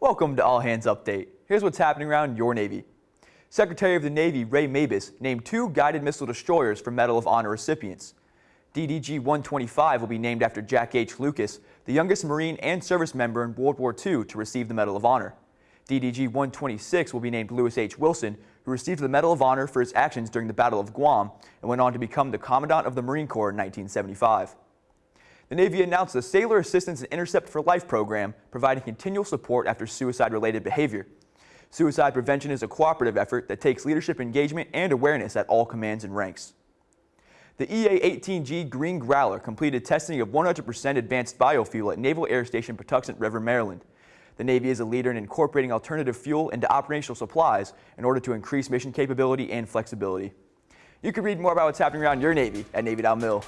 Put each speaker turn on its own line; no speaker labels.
Welcome to All Hands Update. Here's what's happening around your Navy. Secretary of the Navy Ray Mabus named two guided missile destroyers for Medal of Honor recipients. DDG-125 will be named after Jack H. Lucas, the youngest Marine and service member in World War II to receive the Medal of Honor. DDG-126 will be named Louis H. Wilson, who received the Medal of Honor for his actions during the Battle of Guam and went on to become the Commandant of the Marine Corps in 1975. The Navy announced the Sailor Assistance and Intercept for Life program, providing continual support after suicide-related behavior. Suicide prevention is a cooperative effort that takes leadership engagement and awareness at all commands and ranks. The EA-18G Green Growler completed testing of 100% advanced biofuel at Naval Air Station Patuxent River, Maryland. The Navy is a leader in incorporating alternative fuel into operational supplies in order to increase mission capability and flexibility. You can read more about what's happening around your Navy at Navy.mil.